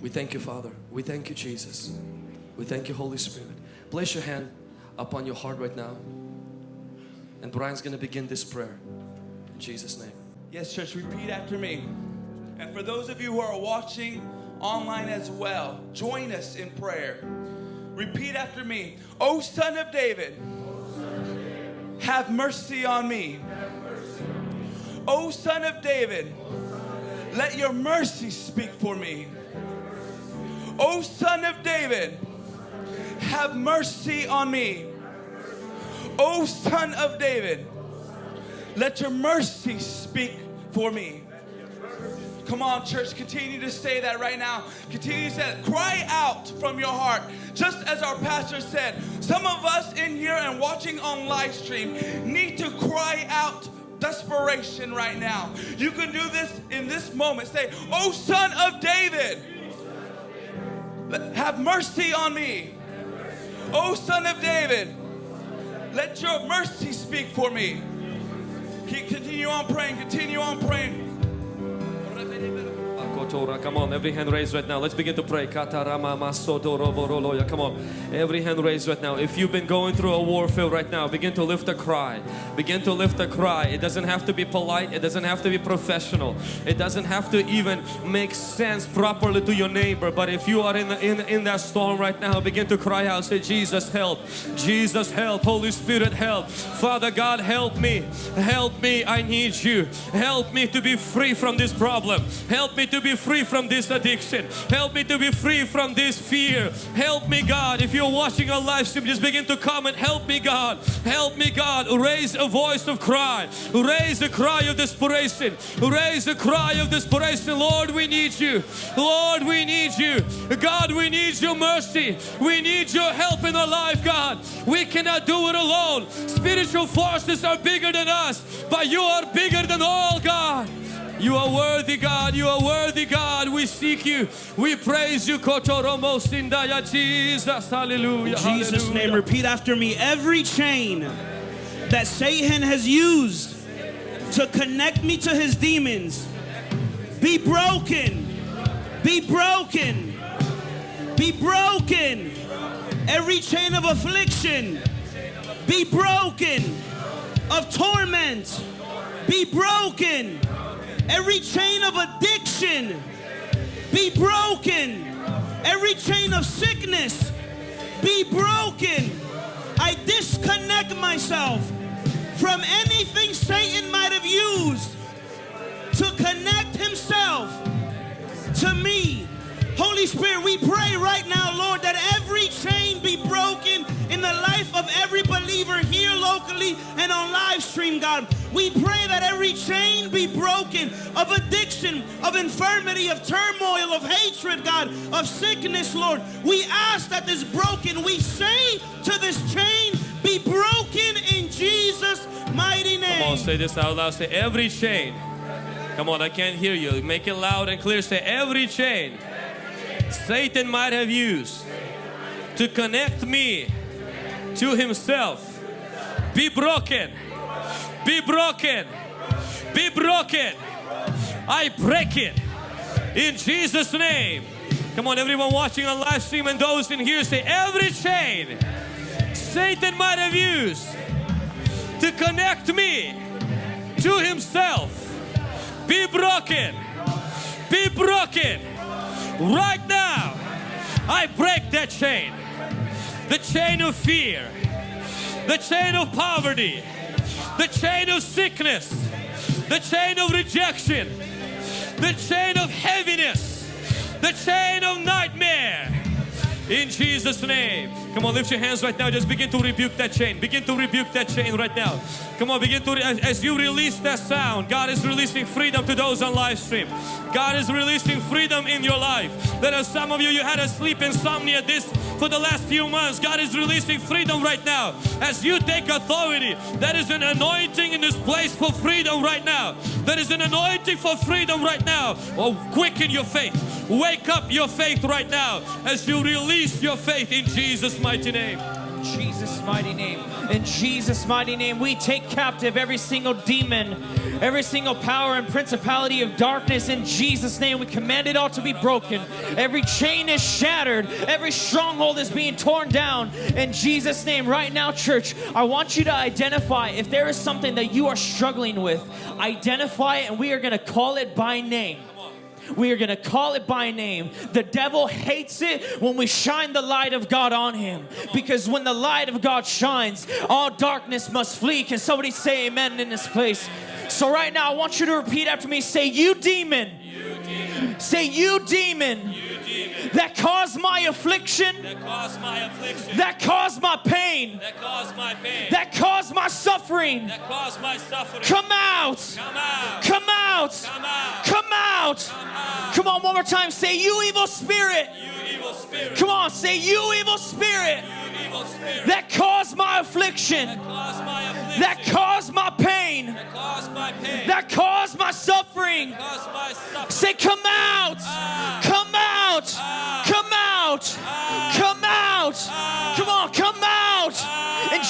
We thank you, Father. We thank you, Jesus. We thank you, Holy Spirit. Place your hand upon your heart right now. And Brian's going to begin this prayer. In Jesus' name. Yes, church, repeat after me. And for those of you who are watching online as well, join us in prayer. Repeat after me. O Son of David, have mercy on me. O Son of David, let your mercy speak for me. O Son of David, have mercy on me. O Son of David, let your mercy speak for me. Come on, church, continue to say that right now. Continue to say that. Cry out from your heart. Just as our pastor said, some of us in here and watching on live stream need to cry out desperation right now. You can do this in this moment. Say, Oh, son of David, have mercy on me. O son of David, let your mercy speak for me. Keep, continue on praying, continue on praying. Come on, every hand raised right now. Let's begin to pray. Come on, every hand raised right now. If you've been going through a warfare right now, begin to lift a cry. Begin to lift a cry. It doesn't have to be polite. It doesn't have to be professional. It doesn't have to even make sense properly to your neighbor. But if you are in, the, in, in that storm right now, begin to cry out. Say, Jesus, help. Jesus, help. Holy Spirit, help. Father God, help me. Help me. I need you. Help me to be free from this problem. Help me to be free from this addiction. Help me to be free from this fear. Help me, God. If you're watching a live stream, just begin to comment. Help me, God. Help me, God. Raise a voice of cry. Raise a cry of desperation. Raise a cry of desperation. Lord, we need you. Lord, we need you. God, we need your mercy. We need your help in our life, God. We cannot do it alone. Spiritual forces are bigger than us, but you are bigger than all, God. You are worthy, God. You are worthy, God. We seek you. We praise you. Jesus. Hallelujah. In Jesus' Hallelujah. name, repeat after me. Every chain that Satan has used to connect me to his demons be broken. Be broken. Be broken. Every chain of affliction be broken. Of torment be broken. Every chain of addiction be broken. Every chain of sickness be broken. I disconnect myself from anything Satan might have used to connect himself to me. Holy Spirit, we pray right now, Lord, that every chain be broken in the life of every believer here locally and on live stream, God. We pray that every chain be broken of addiction, of infirmity, of turmoil, of hatred, God, of sickness, Lord. We ask that this broken, we say to this chain, be broken in Jesus' mighty name. Come on, say this out loud. Say every chain. Come on, I can't hear you. Make it loud and clear. Say every chain Satan might have used to connect me to himself be broken. Be broken. Be broken. I break it in Jesus' name. Come on, everyone watching on live stream and those in here say every chain Satan might have used to connect me to himself be broken. Be broken. Right now, I break that chain. The chain of fear, the chain of poverty, the chain of sickness, the chain of rejection, the chain of heaviness, the chain of nightmare. In Jesus' name. Come on, lift your hands right now. Just begin to rebuke that chain. Begin to rebuke that chain right now. Come on, begin to, as, you release that sound, God is releasing freedom to those on live stream. God is releasing freedom in your life. There are some of you, you had a sleep insomnia this for the last few months. God is releasing freedom right now. As you take authority, there is an anointing in this place for freedom right now. There is an anointing for freedom right now. Oh, quicken your faith. Wake up your faith right now as you release your faith in Jesus' mighty name. Jesus' mighty name. In Jesus' mighty name, we take captive every single demon, every single power and principality of darkness. In Jesus' name, we command it all to be broken. Every chain is shattered, every stronghold is being torn down. In Jesus' name, right now, church, I want you to identify if there is something that you are struggling with, identify it, and we are going to call it by name. We are going to call it by name. The devil hates it when we shine the light of God on him. Because when the light of God shines, all darkness must flee. Can somebody say amen in this place? So, right now, I want you to repeat after me say, You demon. Say, You demon that caused my affliction, That caused my affliction. that caused my pain, That caused my pain. that caused my suffering. That caused my suffering. Come out. Come out. Come out. Come out. Come out. Come on, one more time. Say, You evil spirit. You evil spirit. Come on, say, You evil spirit You evil spirit. that caused my affliction, That caused my affliction. that caused my pain, That caused my pain. that caused my suffering. caused my suffering. Say, Come out. Ah. Come out. Ah. Come out. Ah. Come out. Come on, come out.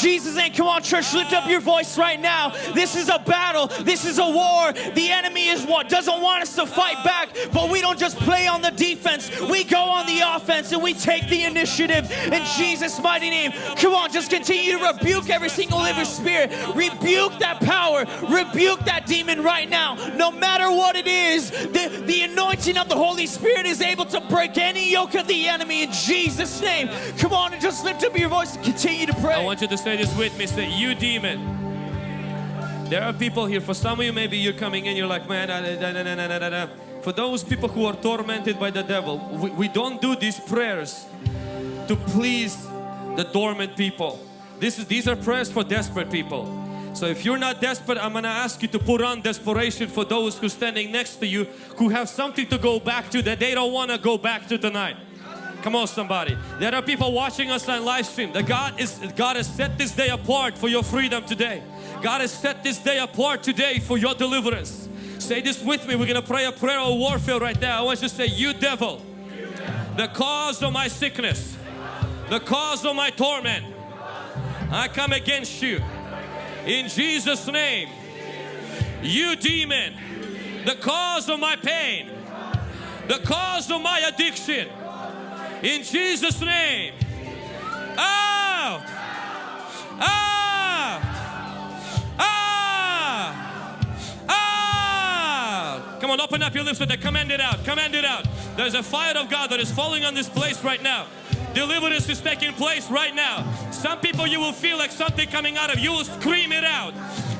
Jesus' name, come on, church, lift up your voice right now. This is a battle. This is a war. The enemy is what doesn't want us to fight back, but we don't just play on the defense. We go on the offense and we take the initiative in Jesus' mighty name. Come on, just continue to rebuke every single living spirit. Rebuke that power. Rebuke that demon right now. No matter what it is, the, the anointing of the Holy Spirit is able to break any yoke of the enemy in Jesus' name. Come on and just lift up your voice and continue to pray. I want you to say this with me. Say, you demon. There are people here. For some of you, maybe you're coming in. You're like, man. da, da, da, da, da, da, da." For those people who are tormented by the devil, we, we don't do these prayers to please the dormant people. This is these are prayers for desperate people. So if you're not desperate, I'm gonna ask you to put on desperation for those who are standing next to you who have something to go back to that they don't want to go back to tonight. Come on, somebody. There are people watching us on live stream. That God is God has set this day apart for your freedom today. God has set this day apart today for your deliverance. Say this with me. We're gonna pray a prayer of warfare right now. I want you to say, You devil, the cause of my sickness, the cause of my torment, I come against you in Jesus' name. You demon, the cause of my pain, the cause of my addiction, in Jesus' name. Out! Out! Out! Out! Come on, open up your lips with that. Command it out. Command it out. There's a fire of God that is falling on this place right now. Deliverance is taking place right now. Some people you will feel like something coming out of you. You will scream it out.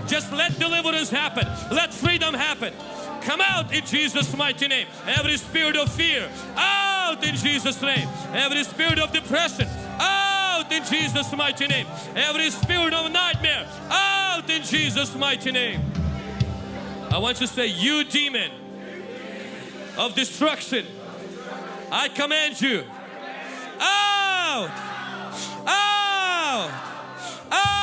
Just let deliverance happen. Let freedom happen. Come out in Jesus' mighty name. Every spirit of fear, out in Jesus' name. Every spirit of depression, out in Jesus' mighty name. Every spirit of nightmare, out in Jesus' mighty name. I want you to say, You demon of destruction, I command you out, out, out,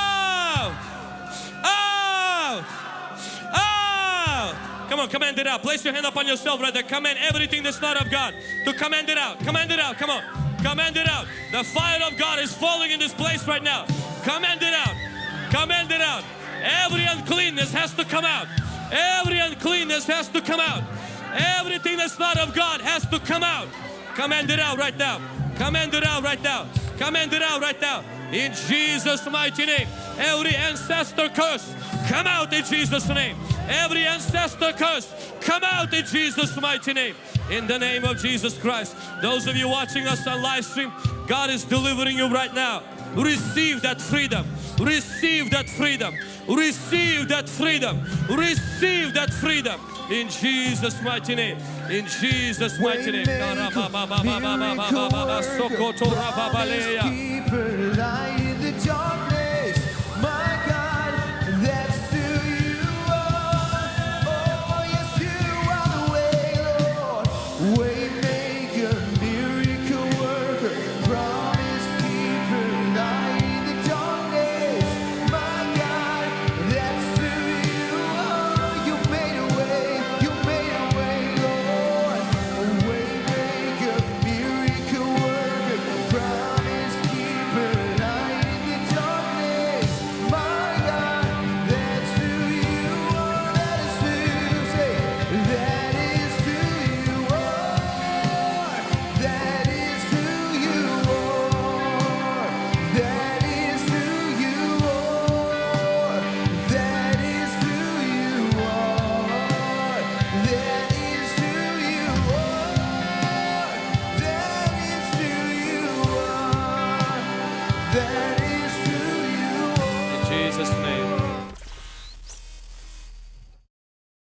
on, command it out. Place your hand upon yourself right there. Command everything that's not of God to command it out. Command it out. Come on. Command it out. The fire of God is falling in this place right now. Command it out. Command it out. Every uncleanness has to come out. Every uncleanness has to come out. Everything that's not of God has to come out. Command it out right now. Command it out right now. Command it out right now. In Jesus' mighty name. Every ancestor curse, come out in Jesus' name. Every ancestor curse, come out in Jesus' mighty name. In the name of Jesus Christ. Those of you watching us on live stream, God is delivering you right now. Receive that freedom. Receive that freedom. Receive that freedom. Receive that freedom. In Jesus' mighty name. In Jesus' mighty name.